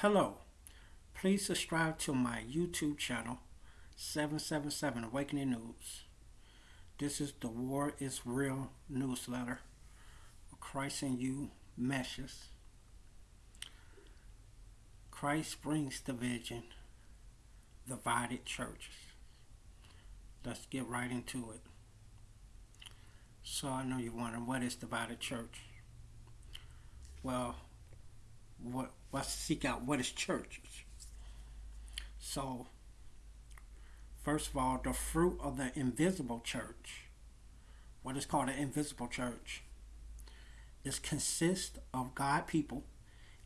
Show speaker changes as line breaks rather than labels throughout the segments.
Hello. Please subscribe to my YouTube channel, 777 Awakening News. This is the War is Real newsletter. Christ in you meshes. Christ brings division, divided churches. Let's get right into it. So I know you're wondering what is divided church? Well, what let's seek out what is churches. So first of all, the fruit of the invisible church, what is called an invisible church, is consists of God people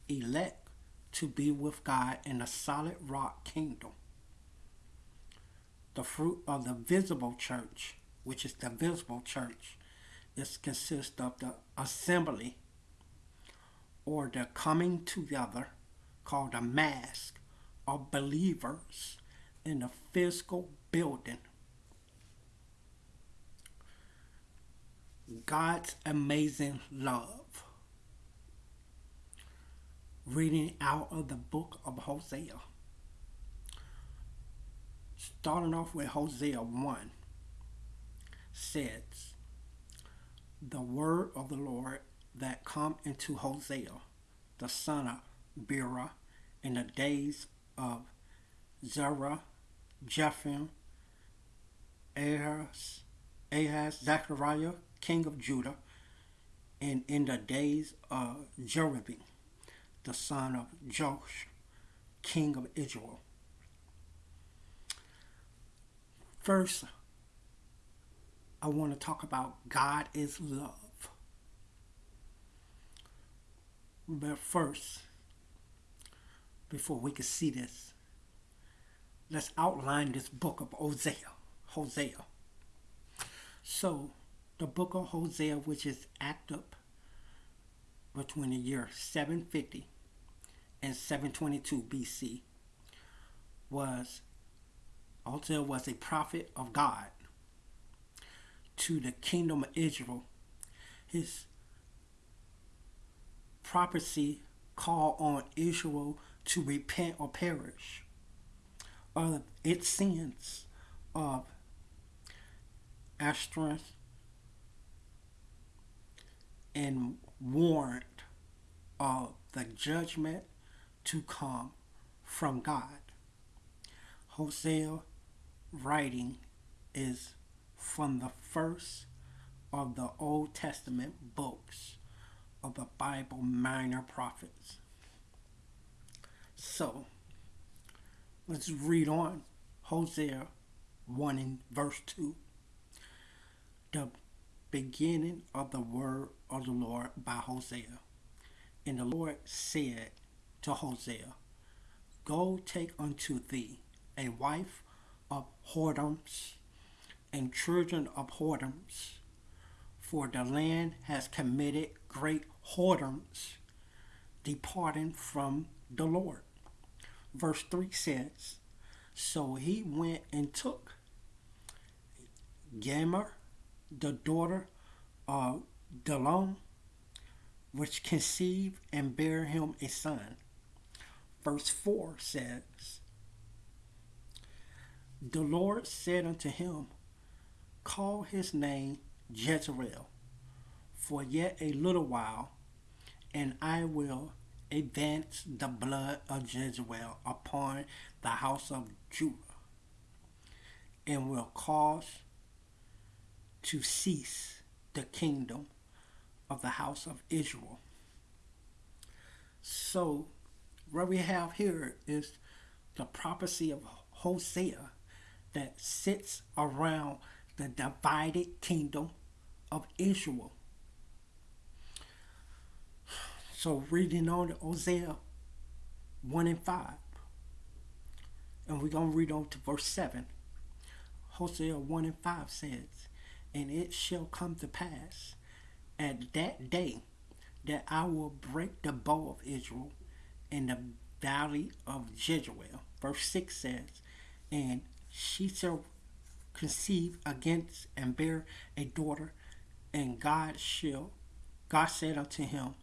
elect to be with God in a solid rock kingdom. The fruit of the visible church, which is the visible church, is consists of the assembly or the coming together called a mass of believers in a physical building. God's amazing love. Reading out of the book of Hosea. Starting off with Hosea 1 says, The word of the Lord that come into Hosea, the son of Beerah, in the days of Zerah, Jephim, Ahaz, Ahaz, Zechariah, king of Judah, and in the days of Jeroboam, the son of Joash, king of Israel. First, I want to talk about God is love. But first, before we can see this, let's outline this book of Hosea. Hosea. So, the book of Hosea, which is act up between the year 750 and 722 BC, was Hosea was a prophet of God to the kingdom of Israel. His prophecy call on Israel to repent or perish of its sins of Ashtoreth and warned of the judgment to come from God. Hosea writing is from the first of the Old Testament books of the Bible minor prophets. So, let's read on Hosea 1 and verse 2. The beginning of the word of the Lord by Hosea. And the Lord said to Hosea, Go take unto thee a wife of whoredoms and children of whoredoms, for the land has committed great whoredoms, departing from the Lord. Verse 3 says, So he went and took Gomer, the daughter of Delon, which conceived and bare him a son. Verse 4 says, The Lord said unto him, Call his name Jezreel, for yet a little while, and I will advance the blood of Jezreel upon the house of Judah, and will cause to cease the kingdom of the house of Israel. So, what we have here is the prophecy of Hosea that sits around the divided kingdom of Israel. So reading on Hosea 1 and 5. And we're going to read on to verse 7. Hosea 1 and 5 says, And it shall come to pass at that day that I will break the bow of Israel in the valley of Jezreel. Verse 6 says, And she shall conceive against and bear a daughter, and God shall, God said unto him,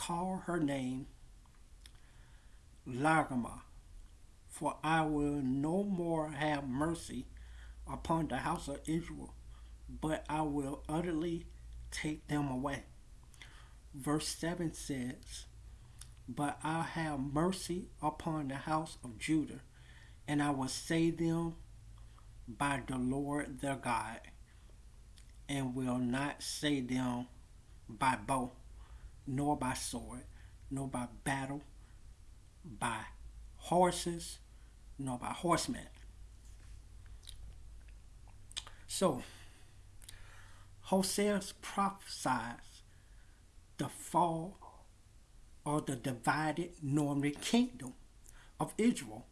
Call her name Lagama, for I will no more have mercy upon the house of Israel, but I will utterly take them away. Verse 7 says, But I have mercy upon the house of Judah, and I will save them by the Lord their God, and will not save them by bow, nor by sword, nor by battle, by horses, nor by horsemen. So, Hosea prophesies the fall or the divided northern kingdom of Israel.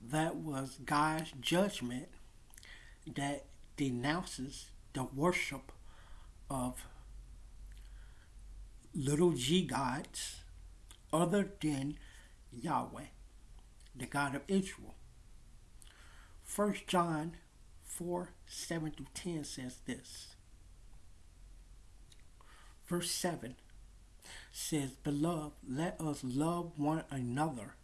That was God's judgment that denounces the worship of little g gods other than Yahweh, the God of Israel. 1 John 4 7 to 10 says this. Verse 7 says, Beloved, let us love one another,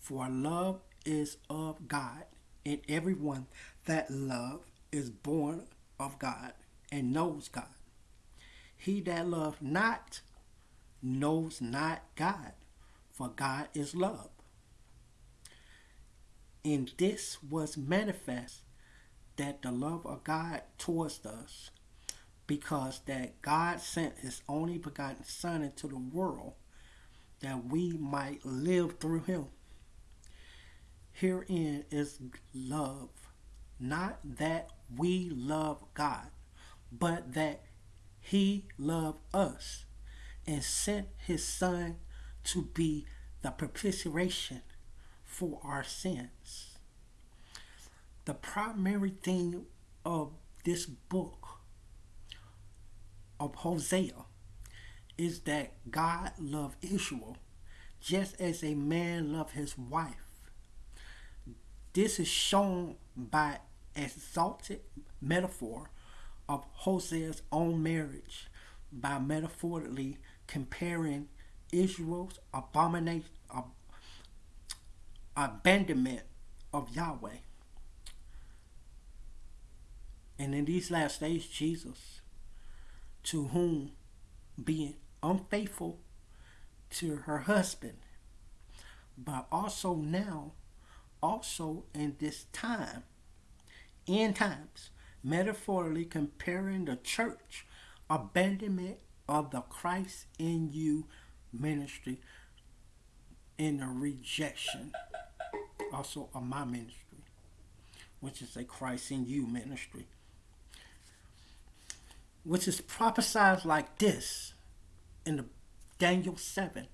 for love is of God, and everyone that love is born of God and knows God. He that loveth not knows not God, for God is love. And this was manifest that the love of God towards us, because that God sent his only begotten Son into the world that we might live through him. Herein is love, not that we love God, but that he loved us and sent his Son to be the propitiation for our sins. The primary thing of this book of Hosea is that God loved Israel just as a man loved his wife. This is shown by exalted metaphor of Hosea's own marriage by metaphorically comparing Israel's abomination, ab- abandonment of Yahweh. And in these last days, Jesus, to whom being unfaithful to her husband, but also now, also in this time, end times, metaphorically comparing the church abandonment of the Christ in you ministry in the rejection also of my ministry, which is a Christ in you ministry, which is prophesied like this in the Daniel 7,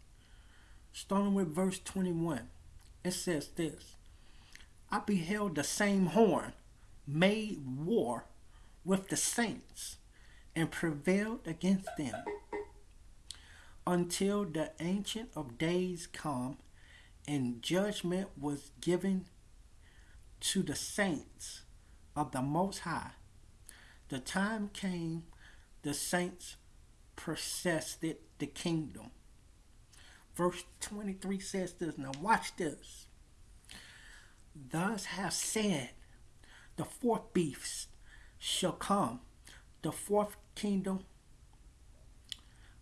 starting with verse 21. It says this I beheld the same horn made war with the saints and prevailed against them until the ancient of days come and judgment was given to the saints of the most high. The time came the saints possessed the kingdom. Verse 23 says this now watch this. Thus have said the fourth beast shall come. The fourth kingdom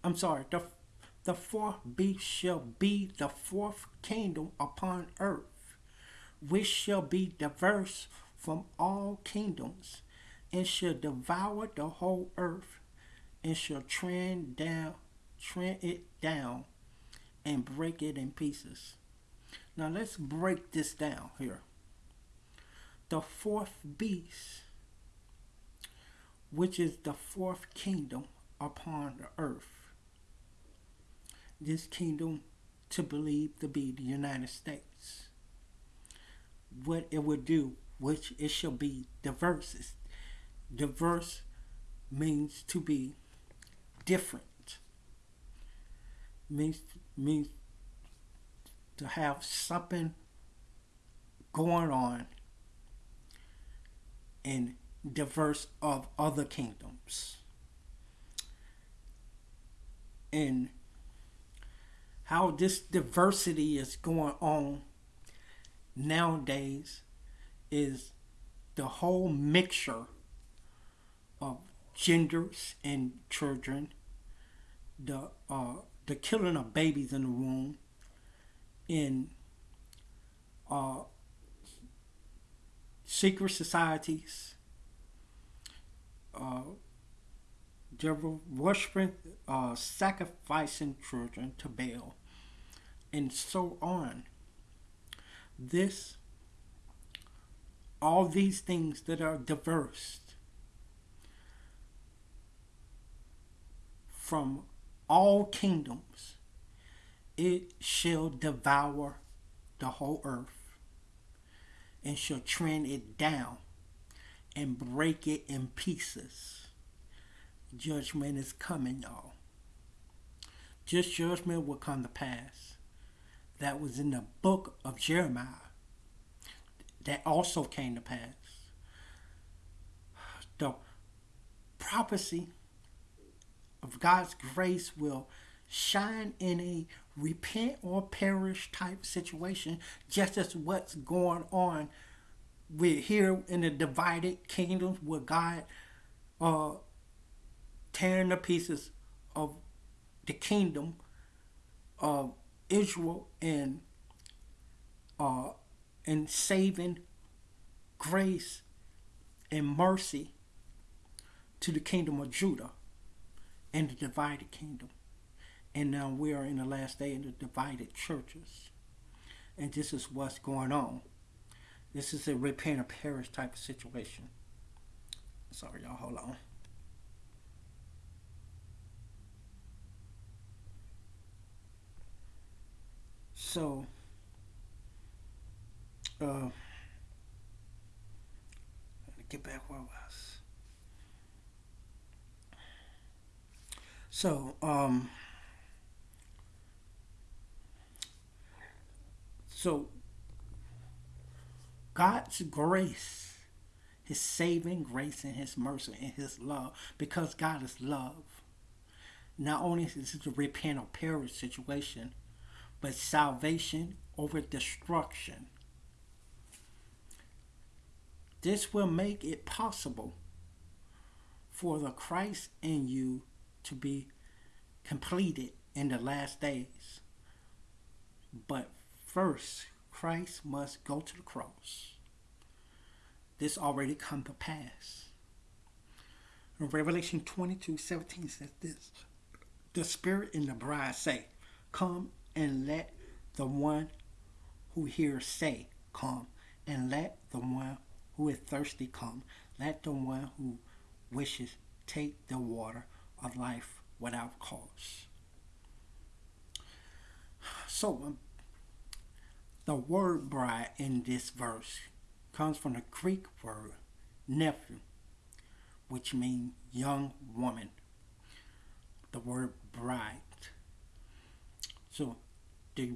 i'm sorry the the fourth beast shall be the fourth kingdom upon earth which shall be diverse from all kingdoms and shall devour the whole earth and shall trend down trend it down and break it in pieces. Now let's break this down here the fourth beast which is the fourth kingdom upon the earth. This kingdom to believe to be the United States. What it would do, which it shall be diverse. Diverse means to be different. Means means to have something going on and diverse of other kingdoms. And how this diversity is going on nowadays is the whole mixture of genders and children, the uh, the killing of babies in the womb, in uh, secret societies, uh, they were worshiping, uh, sacrificing children to Baal, and so on. This, all these things that are diverse from all kingdoms, it shall devour the whole earth and shall trend it down and break it in pieces judgment is coming, y'all. Just judgment will come to pass. That was in the book of Jeremiah. That also came to pass. The prophecy of God's grace will shine in a repent or perish type situation, just as what's going on with here in the divided kingdoms where God uh, tearing the pieces of the kingdom of Israel and uh, and saving grace and mercy to the kingdom of Judah and the divided kingdom. And now we are in the last day in the divided churches. And this is what's going on. This is a repent or perish type of situation. Sorry, y'all, hold on. So, uh, get back where I was. So, um, so God's grace, His saving grace and His mercy and His love, because God is love. Not only is this a repent or perish situation, but salvation over destruction. This will make it possible for the Christ in you to be completed in the last days. But first, Christ must go to the cross. This already come to pass. Revelation 22, 17 says this. The Spirit and the bride say, Come and let the one who hears say, Come, and let the one who is thirsty come. Let the one who wishes take the water of life without cause. So, um, the word bride in this verse comes from the Greek word nephew, which means young woman. The word bride. So, the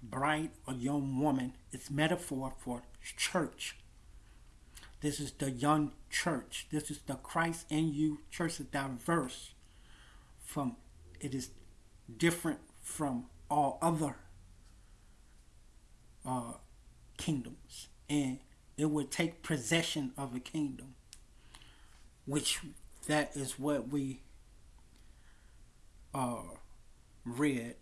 bride or young woman is metaphor for church. This is the young church. This is the Christ in you church is diverse from it is different from all other uh, kingdoms. And it would take possession of a kingdom. Which that is what we uh, read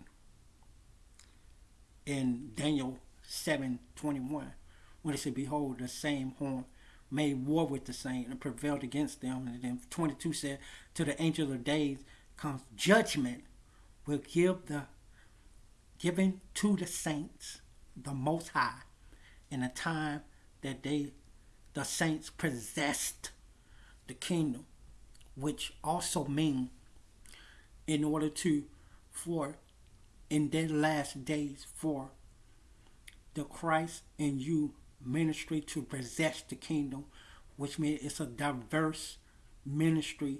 in Daniel 7 21, when it said, Behold, the same horn made war with the same and prevailed against them. And then 22 said, To the angel of days comes judgment, will give the given to the saints, the Most High, in a time that they, the saints, possessed the kingdom, which also mean in order to for in their last days for the Christ and you ministry to possess the kingdom, which means it's a diverse ministry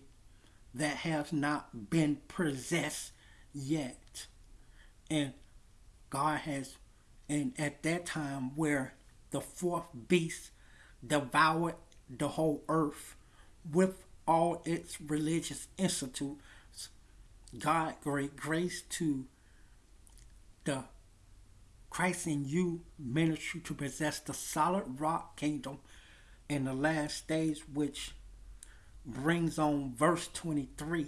that has not been possessed yet. And God has, and at that time where the fourth beast devoured the whole earth with all its religious institutes, God great grace to the Christ in you ministry to possess the solid rock kingdom in the last days, which brings on verse 23.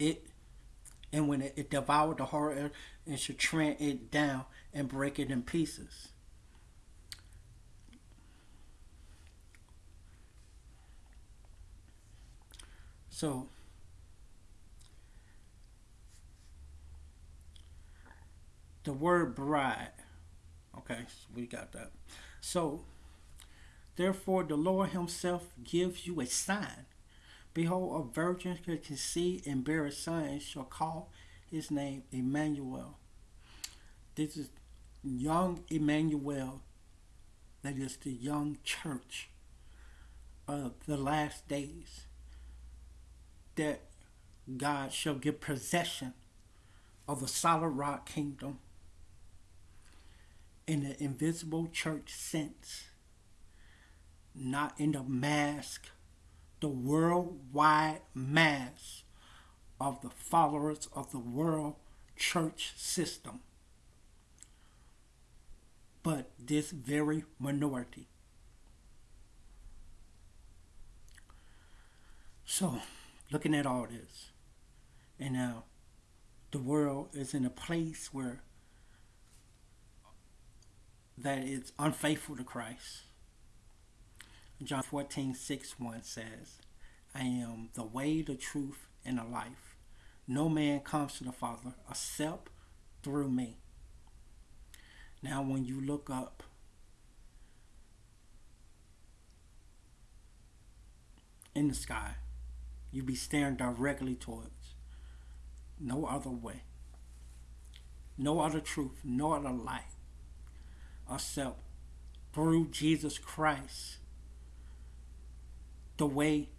It and when it, it devoured the heart, it should tread it down and break it in pieces. So the word bride. Okay, so we got that. So therefore the Lord himself gives you a sign. Behold, a virgin shall conceive and bear a son and shall call his name Emmanuel. This is young Emmanuel, that is the young church of the last days, that God shall give possession of the solid rock kingdom in the invisible church sense, not in the mask, the worldwide mass of the followers of the world church system, but this very minority. So, looking at all this, and now the world is in a place where that is unfaithful to Christ. John 14, 6, 1 says, I am the way, the truth, and the life. No man comes to the Father except through me. Now, when you look up in the sky, you be staring directly towards no other way, no other truth, no other light except through Jesus Christ. The way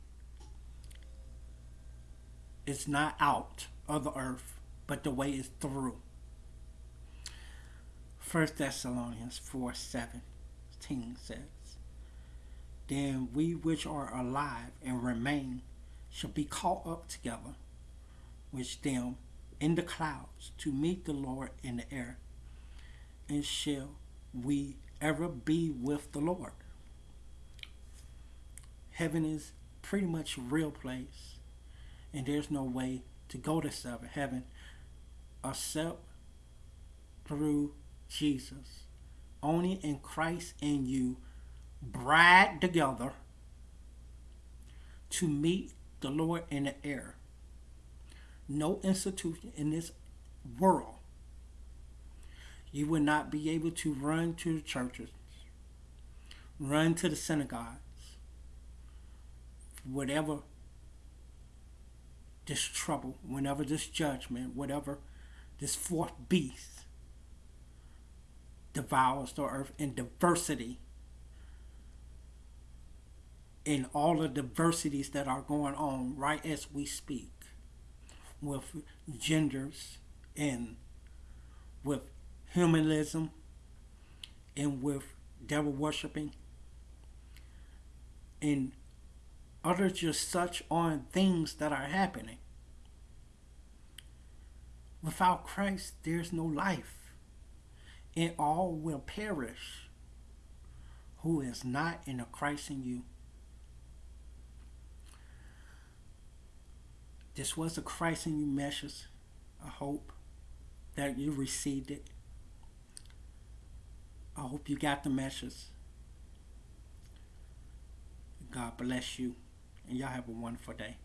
is not out of the earth, but the way is through. First Thessalonians 4 17 says, Then we which are alive and remain shall be caught up together with them in the clouds to meet the Lord in the air, and shall we ever be with the Lord. Heaven is pretty much a real place, and there's no way to go to heaven except through Jesus. Only in Christ and you, bride together to meet the Lord in the air. No institution in this world you would not be able to run to the churches, run to the synagogues, whatever this trouble, whenever this judgment, whatever this fourth beast devours the earth in diversity, in all the diversities that are going on right as we speak, with genders and with humanism and with devil worshiping and other just such on things that are happening. Without Christ, there's no life, and all will perish who is not in a Christ in you. This was a Christ in you message. I hope that you received it. I hope you got the message. God bless you, and y'all have a wonderful day.